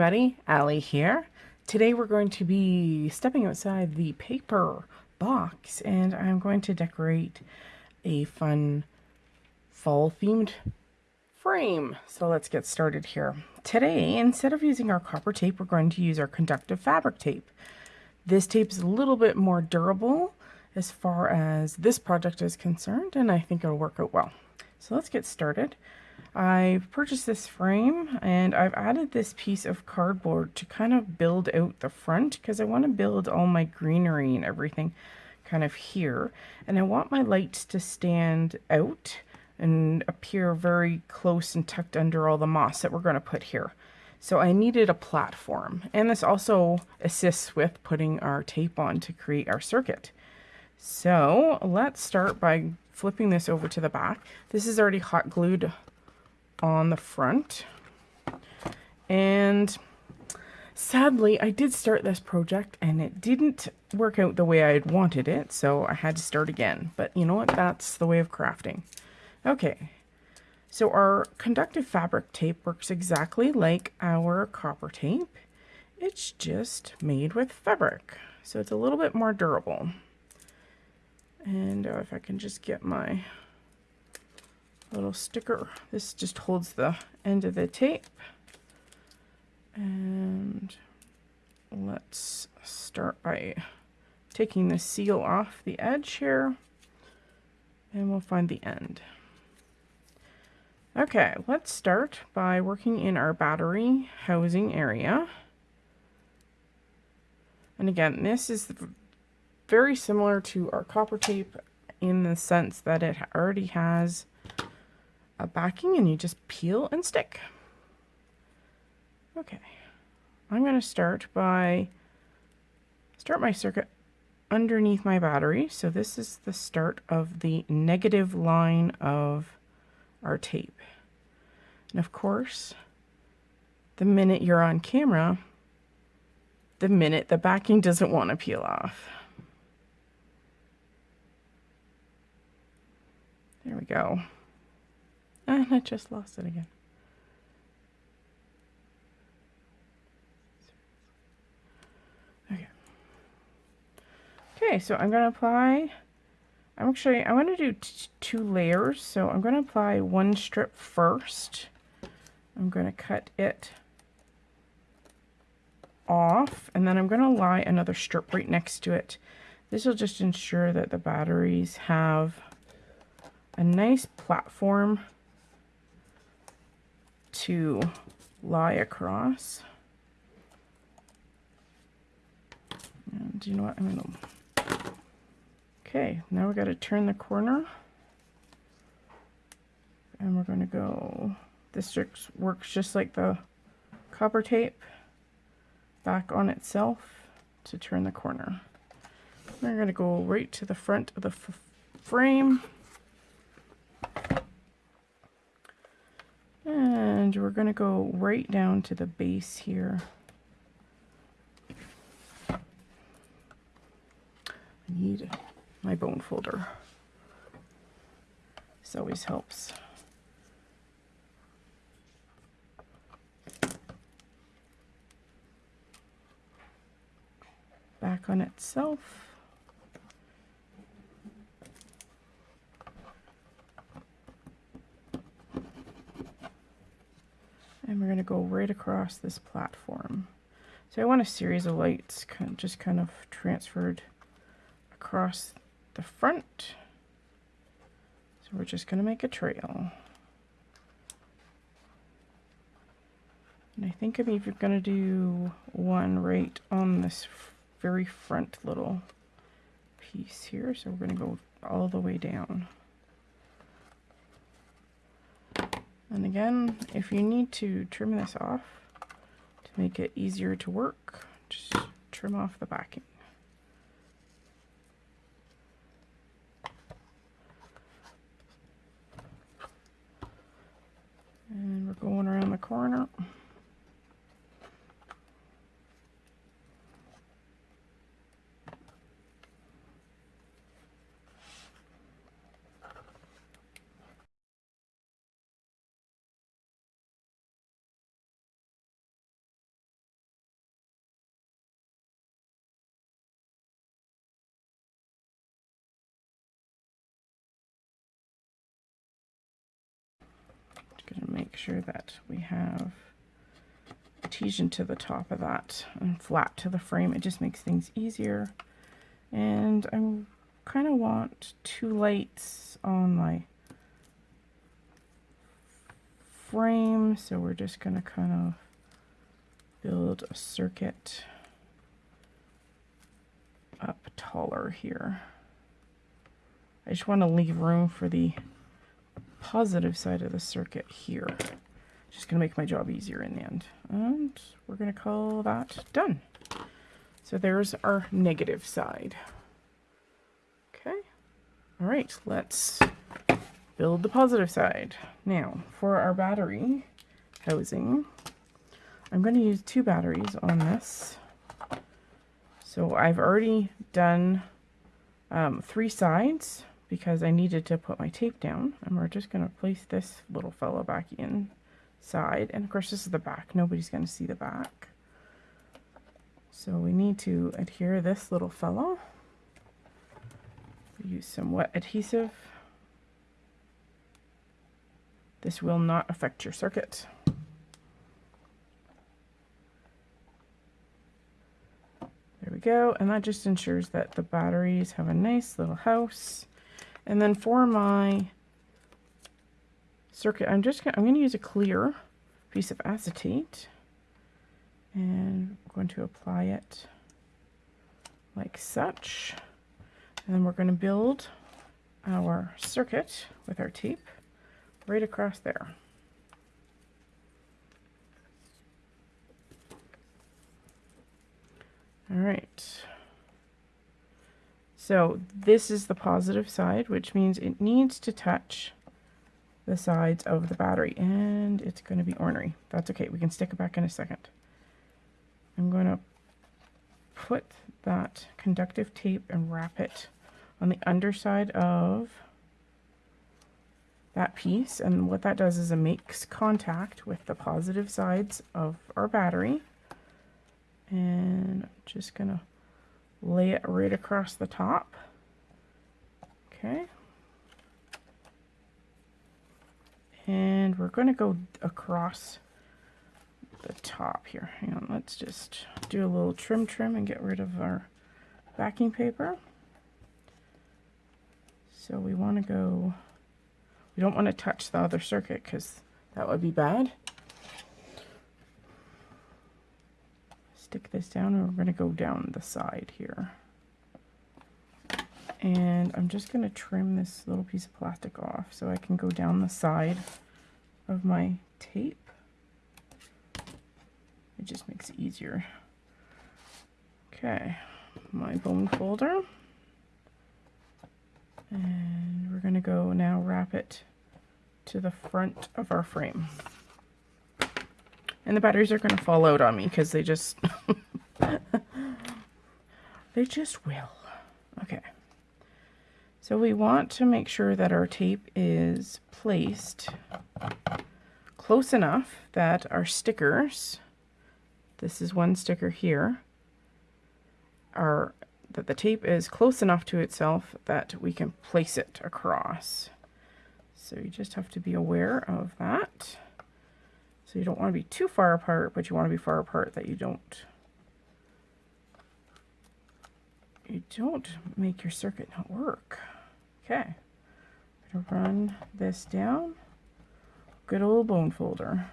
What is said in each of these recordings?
everybody, Allie here. Today we're going to be stepping outside the paper box and I'm going to decorate a fun fall themed frame. So let's get started here. Today, instead of using our copper tape, we're going to use our conductive fabric tape. This tape is a little bit more durable as far as this project is concerned and I think it'll work out well. So let's get started. I've purchased this frame and I've added this piece of cardboard to kind of build out the front because I want to build all my greenery and everything kind of here. And I want my lights to stand out and appear very close and tucked under all the moss that we're going to put here. So I needed a platform. And this also assists with putting our tape on to create our circuit. So let's start by flipping this over to the back. This is already hot glued on the front. And sadly, I did start this project and it didn't work out the way I had wanted it, so I had to start again. But you know what? That's the way of crafting. Okay, so our conductive fabric tape works exactly like our copper tape. It's just made with fabric, so it's a little bit more durable. And uh, if I can just get my little sticker. This just holds the end of the tape. And let's start by taking the seal off the edge here. And we'll find the end. Okay, let's start by working in our battery housing area. And again, this is very similar to our copper tape in the sense that it already has a backing and you just peel and stick. Okay, I'm going to start by start my circuit underneath my battery. So this is the start of the negative line of our tape. And of course, the minute you're on camera, the minute the backing doesn't want to peel off. There we go. And I just lost it again. Okay. Okay, so I'm going to apply, I'm actually, I want to do two layers. So I'm going to apply one strip first. I'm going to cut it off and then I'm going to lie another strip right next to it. This will just ensure that the batteries have a nice platform to lie across. And you know what? I'm going to... Okay, now we got to turn the corner. And we're going to go... This works just like the copper tape back on itself to turn the corner. We're going to go right to the front of the frame. And we're going to go right down to the base here. I need my bone folder. This always helps. Back on itself. and we're going to go right across this platform. So I want a series of lights kind of just kind of transferred across the front. So we're just going to make a trail. And I think I'm even going to do one right on this very front little piece here. So we're going to go all the way down. And again, if you need to trim this off to make it easier to work, just trim off the backing. And we're going around the corner. Make sure that we have adhesion to the top of that and flat to the frame. It just makes things easier. And I kind of want two lights on my frame, so we're just going to kind of build a circuit up taller here. I just want to leave room for the positive side of the circuit here. Just going to make my job easier in the end. And we're going to call that done. So there's our negative side. Okay. All right, let's build the positive side. Now, for our battery housing, I'm going to use two batteries on this. So I've already done um, three sides because I needed to put my tape down. And we're just going to place this little fellow back inside. And of course this is the back. Nobody's going to see the back. So we need to adhere this little fellow. Use some wet adhesive. This will not affect your circuit. There we go. And that just ensures that the batteries have a nice little house. And then for my circuit, I'm just gonna, I'm going to use a clear piece of acetate. And I'm going to apply it like such. And then we're going to build our circuit with our tape right across there. All right. So this is the positive side, which means it needs to touch the sides of the battery. And it's going to be ornery. That's okay. We can stick it back in a second. I'm going to put that conductive tape and wrap it on the underside of that piece and what that does is it makes contact with the positive sides of our battery and I'm just gonna lay it right across the top. Okay. And we're going to go across the top here. Hang on let's just do a little trim trim and get rid of our backing paper. So we want to go we don't want to touch the other circuit because that would be bad. Stick this down and we're going to go down the side here. And I'm just going to trim this little piece of plastic off so I can go down the side of my tape. It just makes it easier. Okay, my bone folder. And we're going to go now wrap it to the front of our frame. And the batteries are going to fall out on me because they just, they just will. Okay. So we want to make sure that our tape is placed close enough that our stickers, this is one sticker here, are that the tape is close enough to itself that we can place it across. So you just have to be aware of that. So you don't want to be too far apart, but you want to be far apart that you don't you don't make your circuit not work. Okay. I'm gonna run this down. Good old bone folder.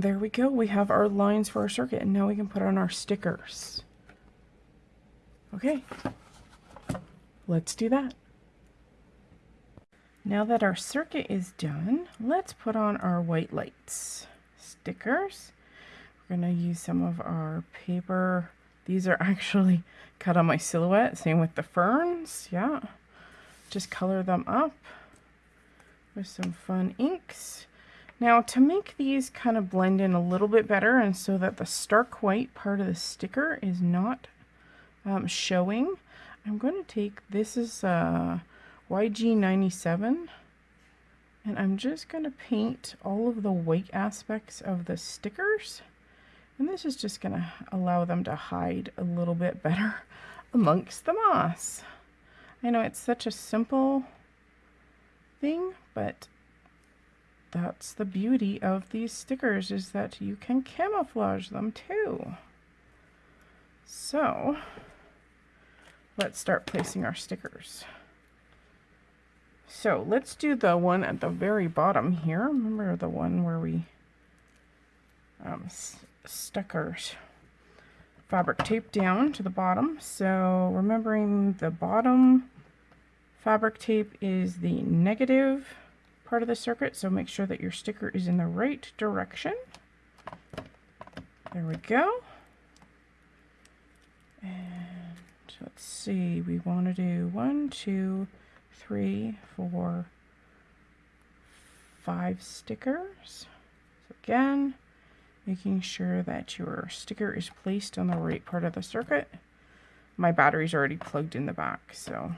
There we go. We have our lines for our circuit. And now we can put on our stickers. Okay. Let's do that. Now that our circuit is done, let's put on our white lights. Stickers. we're going to use some of our paper. These are actually cut on my silhouette. Same with the ferns. Yeah. Just color them up with some fun inks. Now to make these kind of blend in a little bit better and so that the stark white part of the sticker is not um, showing, I'm going to take, this is uh, YG97 and I'm just going to paint all of the white aspects of the stickers. And this is just going to allow them to hide a little bit better amongst the moss. I know it's such a simple thing, but that's the beauty of these stickers is that you can camouflage them too. So let's start placing our stickers. So let's do the one at the very bottom here. Remember the one where we um, stuck our fabric tape down to the bottom. So remembering the bottom fabric tape is the negative part of the circuit. So make sure that your sticker is in the right direction. There we go. And let's see, we want to do one, two, three, four, five stickers. So again, making sure that your sticker is placed on the right part of the circuit. My battery's already plugged in the back, so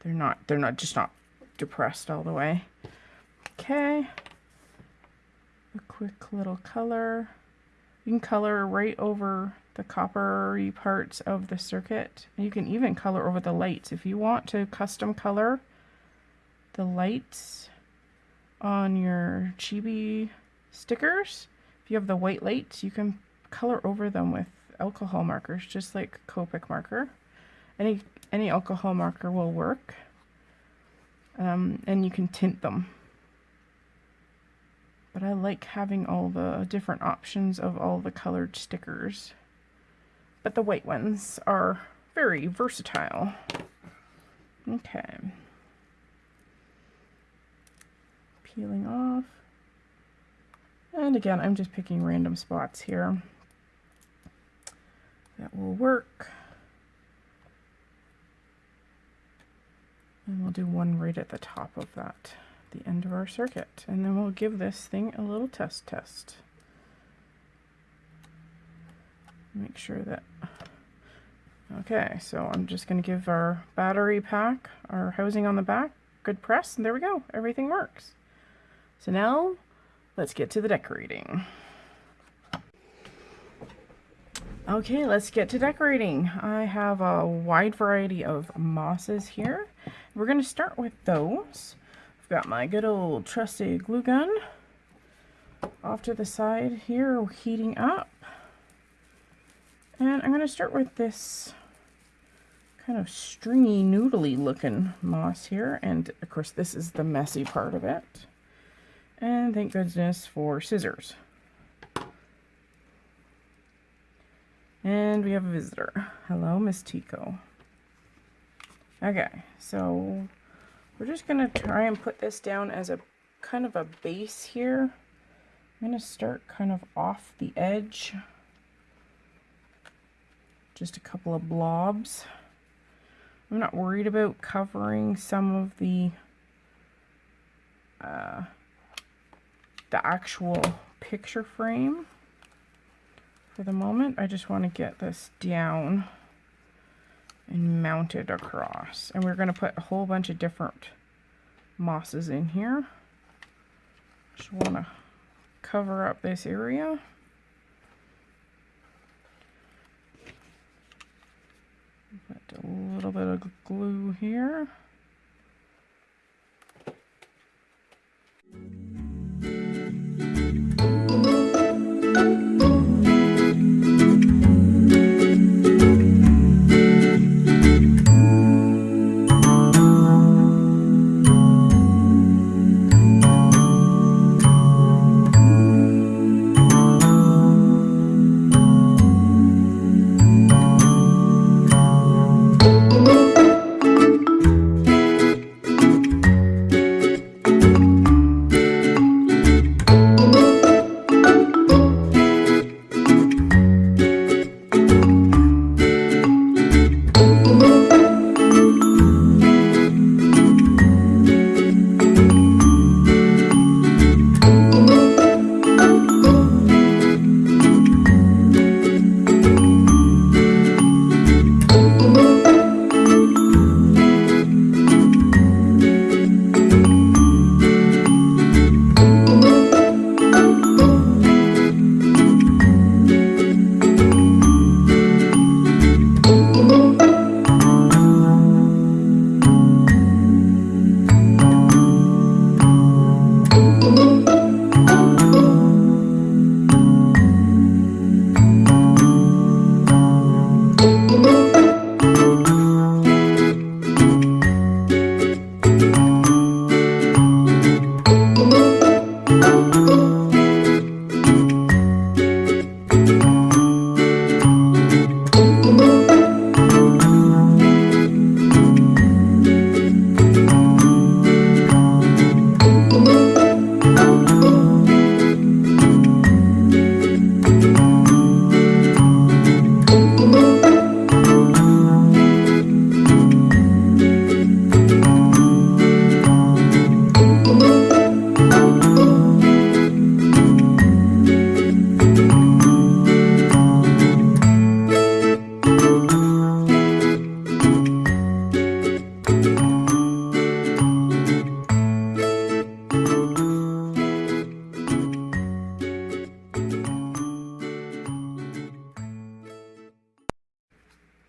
they're not they're not just not depressed all the way. Okay. A quick little color. You can color right over the coppery parts of the circuit. You can even color over the lights. If you want to custom color the lights on your chibi stickers, if you have the white lights, you can color over them with alcohol markers, just like Copic marker. Any, any alcohol marker will work. Um, and you can tint them. But I like having all the different options of all the colored stickers but the white ones are very versatile. Okay. Peeling off. And again, I'm just picking random spots here. That will work. And we'll do one right at the top of that, the end of our circuit. And then we'll give this thing a little test test. make sure that okay so I'm just going to give our battery pack our housing on the back good press and there we go. Everything works. So now let's get to the decorating. Okay let's get to decorating. I have a wide variety of mosses here we're going to start with those I've got my good old trusty glue gun off to the side here heating up and I'm going to start with this kind of stringy, noodly looking moss here. And of course, this is the messy part of it. And thank goodness for scissors. And we have a visitor. Hello, Miss Tico. Okay, so we're just going to try and put this down as a kind of a base here. I'm going to start kind of off the edge just a couple of blobs. I'm not worried about covering some of the uh, the actual picture frame for the moment. I just want to get this down and mounted across. And we're going to put a whole bunch of different mosses in here. Just want to cover up this area. Put a little bit of glue here.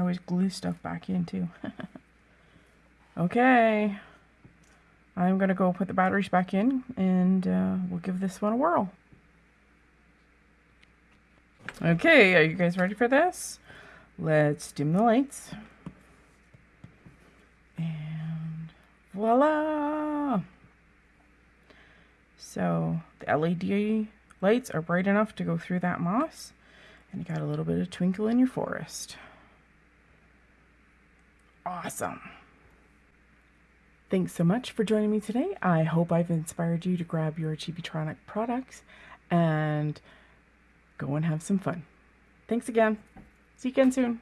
Can always glue stuff back in too. okay. I'm going to go put the batteries back in and uh, we'll give this one a whirl. Okay, are you guys ready for this? Let's dim the lights. And voila! So the LED lights are bright enough to go through that moss and you got a little bit of twinkle in your forest. Awesome. Thanks so much for joining me today. I hope I've inspired you to grab your Chibitronic products and go and have some fun. Thanks again. See you again soon.